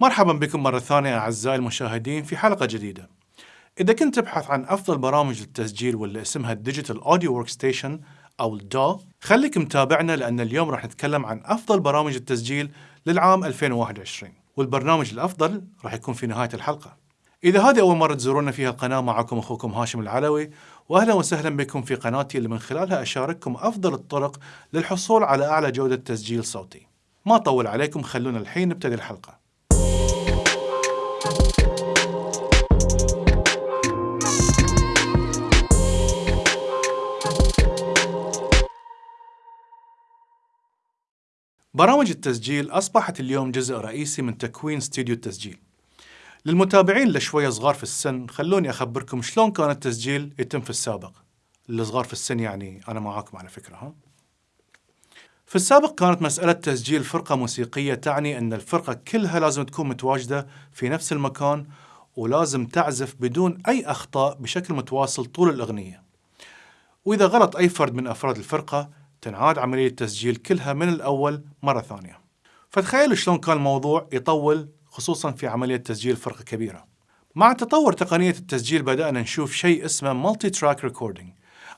مرحبا بكم مرة ثانية أعزائي المشاهدين في حلقة جديدة. إذا كنت تبحث عن أفضل برامج التسجيل واللي اسمها ال Digital Audio Workstation أو ال DAW، خليك متابعنا لأن اليوم راح نتكلم عن أفضل برامج التسجيل للعام 2021 والبرنامج الأفضل راح يكون في نهاية الحلقة. إذا هذه أول مرة تزورونا فيها القناة معكم أخوكم هاشم العلوي وأهلا وسهلا بكم في قناتي اللي من خلالها أشارككم أفضل الطرق للحصول على أعلى جودة تسجيل صوتي. ما طول عليكم خلونا الحين نبتدي الحلقة. برامج التسجيل أصبحت اليوم جزء رئيسي من تكوين استديو التسجيل. للمتابعين اللي شوية صغار في السن خلوني أخبركم شلون كان التسجيل يتم في السابق. اللي صغار في السن يعني أنا معاكم على فكرة ها؟ في السابق كانت مسألة تسجيل فرقة موسيقية تعني أن الفرقة كلها لازم تكون متواجدة في نفس المكان ولازم تعزف بدون أي أخطاء بشكل متواصل طول الأغنية. وإذا غلط أي فرد من أفراد الفرقة تنعاد عملية التسجيل كلها من الأول مرة ثانية. فتخيلوا شلون كان الموضوع يطول خصوصا في عملية تسجيل فرقة كبيرة. مع تطور تقنية التسجيل بدأنا نشوف شيء اسمه multitrack recording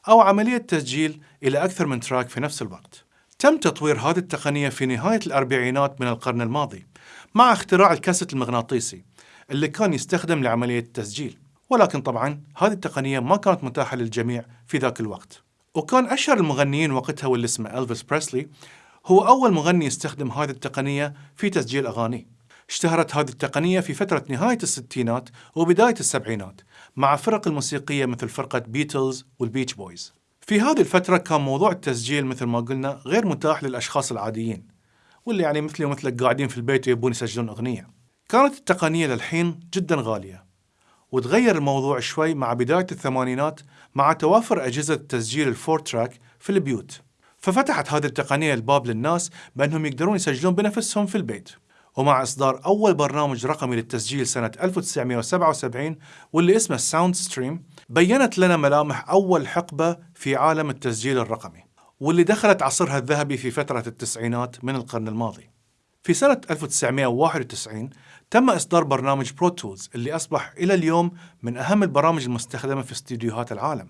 أو عملية تسجيل إلى أكثر من تراك في نفس الوقت. تم تطوير هذه التقنية في نهاية الأربعينات من القرن الماضي مع اختراع الكاسيت المغناطيسي اللي كان يستخدم لعملية التسجيل ولكن طبعا هذه التقنية ما كانت متاحة للجميع في ذاك الوقت وكان أشهر المغنيين وقتها واللي اسمه ألفيس بريسلي هو أول مغني يستخدم هذه التقنية في تسجيل أغاني. اشتهرت هذه التقنية في فترة نهاية الستينات وبداية السبعينات مع فرق الموسيقية مثل فرقة Beatles وال Beach Boys في هذه الفترة كان موضوع التسجيل مثل ما قلنا غير متاح للأشخاص العاديين واللي يعني مثلي ومثلك قاعدين في البيت ويبون يسجلون أغنية. كانت التقنية للحين جدا غالية. وتغير الموضوع شوي مع بداية الثمانينات مع توافر أجهزة تسجيل ال four track في البيوت. ففتحت هذه التقنية الباب للناس بأنهم يقدرون يسجلون بنفسهم في البيت. ومع إصدار أول برنامج رقمي للتسجيل سنة 1977 واللي اسمه Soundstream بينت لنا ملامح أول حقبة في عالم التسجيل الرقمي واللي دخلت عصرها الذهبي في فترة التسعينات من القرن الماضي. في سنة 1991 تم إصدار برنامج Pro Tools اللي أصبح إلى اليوم من أهم البرامج المستخدمة في استديوهات العالم.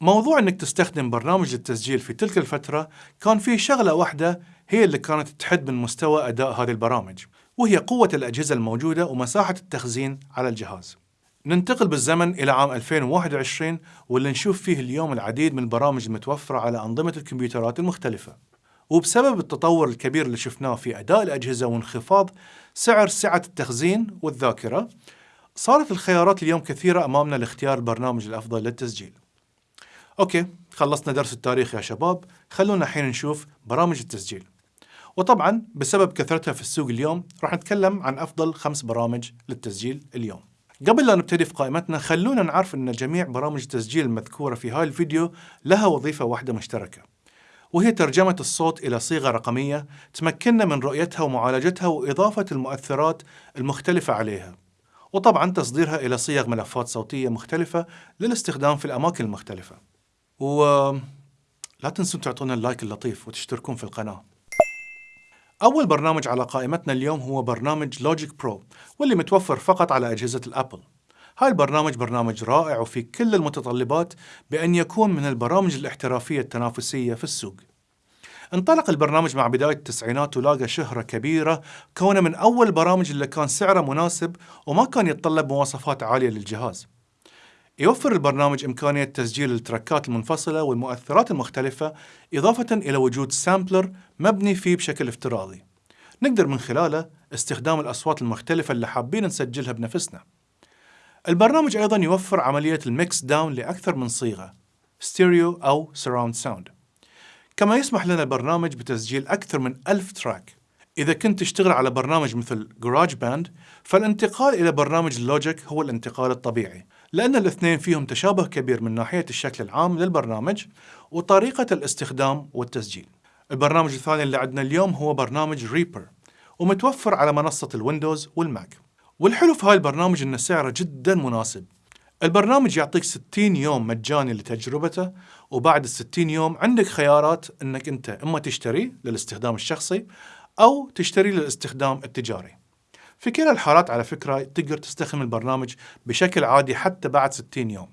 موضوع أنك تستخدم برنامج التسجيل في تلك الفترة كان فيه شغلة واحدة هي اللي كانت تحد من مستوى أداء هذه البرامج وهي قوة الأجهزة الموجودة ومساحة التخزين على الجهاز. ننتقل بالزمن إلى عام 2021 واللي نشوف فيه اليوم العديد من البرامج المتوفرة على أنظمة الكمبيوترات المختلفة. وبسبب التطور الكبير اللي شفناه في أداء الأجهزة وانخفاض سعر سعة التخزين والذاكرة صارت الخيارات اليوم كثيرة أمامنا لاختيار البرنامج الأفضل للتسجيل. أوكي خلصنا درس التاريخ يا شباب. خلونا الحين نشوف برامج التسجيل. وطبعا بسبب كثرتها في السوق اليوم راح نتكلم عن أفضل خمس برامج للتسجيل اليوم. قبل لا نبتدي في قائمتنا خلونا نعرف أن جميع برامج التسجيل المذكورة في هاي الفيديو لها وظيفة واحدة مشتركة. وهي ترجمة الصوت إلى صيغة رقمية تمكننا من رؤيتها ومعالجتها وإضافة المؤثرات المختلفة عليها. وطبعا تصديرها إلى صيغ ملفات صوتية مختلفة للاستخدام في الأماكن المختلفة. و لا تنسوا تعطونا ال like اللطيف وتشتركون في القناة. أول برنامج على قائمتنا اليوم هو برنامج Logic Pro واللي متوفر فقط على أجهزة ال Apple. هاي البرنامج برنامج رائع وفي كل المتطلبات بأن يكون من البرامج الاحترافية التنافسية في السوق. انطلق البرنامج مع بداية التسعينات ولاقى شهرة كبيرة كونه من أول البرامج اللي كان سعره مناسب وما كان يتطلب مواصفات عالية للجهاز. يوفر البرنامج إمكانية تسجيل التراكات المنفصلة والمؤثرات المختلفة إضافة إلى وجود sampler مبني فيه بشكل افتراضي. نقدر من خلاله استخدام الأصوات المختلفة اللي حابين نسجلها بنفسنا. البرنامج أيضا يوفر عملية ال mix down لأكثر من صيغة ستيريو أو surround sound كما يسمح لنا البرنامج بتسجيل أكثر من ألف track. إذا كنت تشتغل على برنامج مثل GarageBand فالانتقال إلى برنامج Logic هو الانتقال الطبيعي لأن الاثنين فيهم تشابه كبير من ناحية الشكل العام للبرنامج وطريقة الاستخدام والتسجيل. البرنامج الثاني اللي عندنا اليوم هو برنامج Reaper ومتوفر على منصة ال Windows وال Mac. والحلو في هاي البرنامج أن سعره جدا مناسب البرنامج يعطيك 60 يوم مجاني لتجربته وبعد ال 60 يوم عندك خيارات إنك أنت إما تشتري للاستخدام الشخصي أو تشتري للاستخدام التجاري. في كلا الحالات على فكرة تقدر تستخدم البرنامج بشكل عادي حتى بعد 60 يوم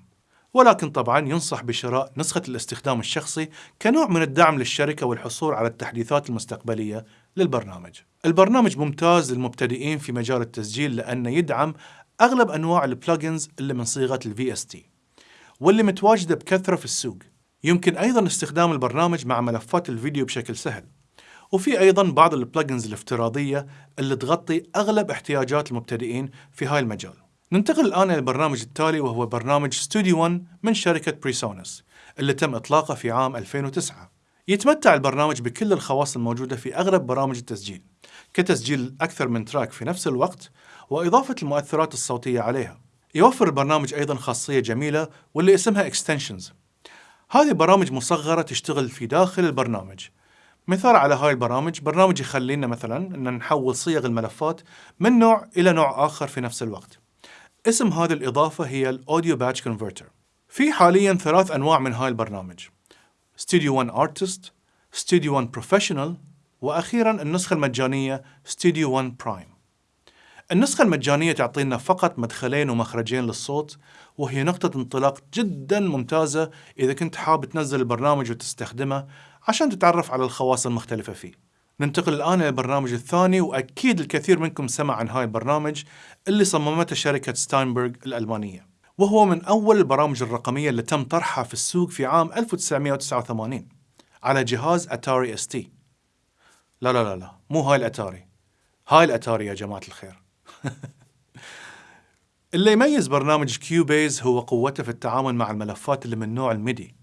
ولكن طبعا ينصح بشراء نسخة الاستخدام الشخصي كنوع من الدعم للشركة والحصول على التحديثات المستقبلية للبرنامج. البرنامج ممتاز للمبتدئين في مجال التسجيل لأنه يدعم أغلب أنواع البلجنز اللي من صيغة ال VST واللي متواجدة بكثرة في السوق. يمكن أيضا استخدام البرنامج مع ملفات الفيديو بشكل سهل. وفي أيضا بعض ال plugins الافتراضية اللي تغطي أغلب احتياجات المبتدئين في هاي المجال. ننتقل الآن إلى البرنامج التالي وهو برنامج ستوديو 1 من شركة PreSonus اللي تم إطلاقه في عام 2009 يتمتع البرنامج بكل الخواص الموجودة في أغلب برامج التسجيل كتسجيل أكثر من track في نفس الوقت وإضافة المؤثرات الصوتية عليها. يوفر البرنامج أيضا خاصية جميلة واللي اسمها Extensions. هذه برامج مصغرة تشتغل في داخل البرنامج. مثال على هاي البرامج برنامج يخلينا مثلا أن نحول صيغ الملفات من نوع إلى نوع آخر في نفس الوقت. اسم هذه الإضافة هي ال audio batch converter في حاليا ثلاث أنواع من هاي البرنامج. Studio One Artist, Studio One Professional وأخيرا النسخة المجانية Studio One Prime. النسخة المجانية تعطينا فقط مدخلين ومخرجين للصوت وهي نقطة انطلاق جدا ممتازة إذا كنت حاب تنزل البرنامج وتستخدمه عشان تتعرف على الخواص المختلفة فيه. ننتقل الآن إلى البرنامج الثاني وأكيد الكثير منكم سمع عن هاي البرنامج اللي صممته شركة Steinberg الألمانية. وهو من أول البرامج الرقمية اللي تم طرحها في السوق في عام 1989 على جهاز Atari ST. لا لا لا لا مو هاي الأتاري. هاي الأتاري يا جماعة الخير. اللي يميز برنامج Cubase هو قوته في التعامل مع الملفات اللي من نوع ال MIDI.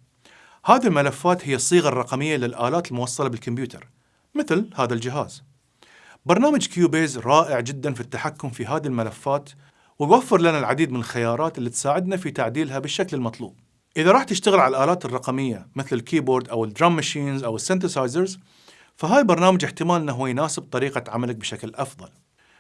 هذه الملفات هي الصيغة الرقمية للآلات الموصلة بالكمبيوتر مثل هذا الجهاز. برنامج Cubase رائع جدا في التحكم في هذه الملفات ويوفر لنا العديد من الخيارات اللي تساعدنا في تعديلها بالشكل المطلوب. إذا راح تشتغل على الآلات الرقمية مثل ال keyboard أو ال drum machines أو ال synthesizers فهاي البرنامج احتمال أنه يناسب طريقة عملك بشكل أفضل.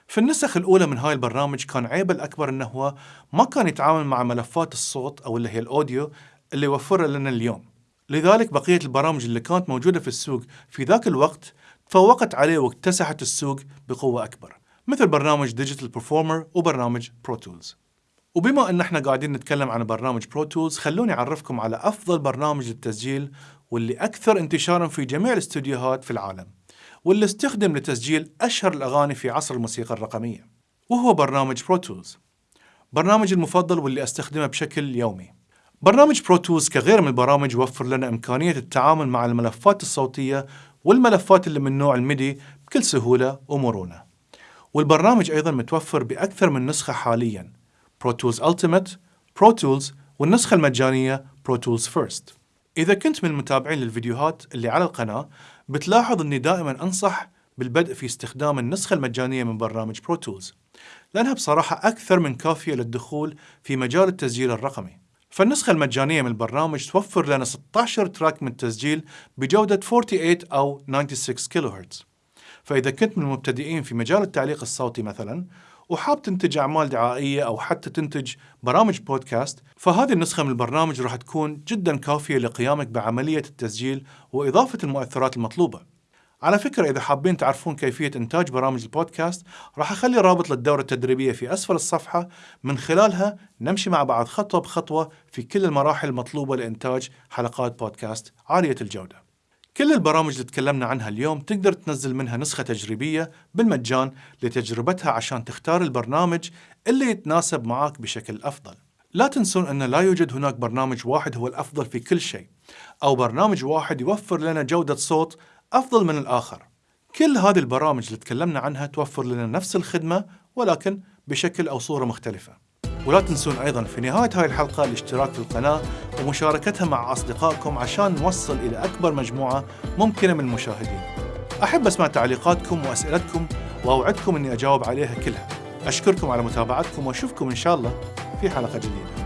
في النسخ الأولى من هاي البرنامج كان عيبه الأكبر أنه هو ما كان يتعامل مع ملفات الصوت أو اللي هي ال audio اللي يوفرها لنا اليوم. لذلك بقية البرامج اللي كانت موجودة في السوق في ذاك الوقت تفوقت عليه واكتسحت السوق بقوة أكبر مثل برنامج Digital Performer وبرنامج Pro Tools وبما أن إحنا قاعدين نتكلم عن برنامج Pro Tools خلوني أعرفكم على أفضل برنامج للتسجيل واللي أكثر انتشارا في جميع الاستوديوهات في العالم واللي استخدم لتسجيل أشهر الأغاني في عصر الموسيقى الرقمية وهو برنامج Pro Tools برنامجي المفضل واللي أستخدمه بشكل يومي. برنامج Pro Tools كغيره من البرامج يوفر لنا إمكانية التعامل مع الملفات الصوتية والملفات اللي من نوع ال MIDI بكل سهولة ومرونة. والبرنامج أيضا متوفر بأكثر من نسخة حاليا. Pro Tools Ultimate, Pro Tools والنسخة المجانية Pro Tools First. إذا كنت من المتابعين للفيديوهات اللي على القناة بتلاحظ أني دائما أنصح بالبدء في استخدام النسخة المجانية من برنامج Pro Tools لأنها بصراحة أكثر من كافية للدخول في مجال التسجيل الرقمي. فالنسخة المجانية من البرنامج توفر لنا 16 تراك من التسجيل بجودة 48 أو 96 كيلو هرتز فإذا كنت من المبتدئين في مجال التعليق الصوتي مثلا وحاب تنتج أعمال دعائية أو حتى تنتج برامج بودكاست فهذه النسخة من البرنامج راح تكون جدا كافية لقيامك بعملية التسجيل وإضافة المؤثرات المطلوبة. على فكرة إذا حابين تعرفون كيفية إنتاج برامج البودكاست راح أخلي رابط للدورة التدريبية في أسفل الصفحة. من خلالها نمشي مع بعض خطوة بخطوة في كل المراحل المطلوبة لإنتاج حلقات بودكاست عالية الجودة. كل البرامج اللي تكلمنا عنها اليوم تقدر تنزل منها نسخة تجريبية بالمجان لتجربتها عشان تختار البرنامج اللي يتناسب معك بشكل أفضل. لا تنسون أن لا يوجد هناك برنامج واحد هو الأفضل في كل شيء أو برنامج واحد يوفر لنا جودة صوت أفضل من الآخر. كل هذه البرامج اللي تكلمنا عنها توفر لنا نفس الخدمة ولكن بشكل أو صورة مختلفة. ولا تنسون أيضا في نهاية هاي الحلقة الاشتراك في القناة ومشاركتها مع أصدقائكم عشان نوصل إلى أكبر مجموعة ممكنة من المشاهدين. أحب أسمع تعليقاتكم وأسئلتكم وأوعدكم أني أجاوب عليها كلها. أشكركم على متابعتكم وأشوفكم إن شاء الله في حلقة جديدة.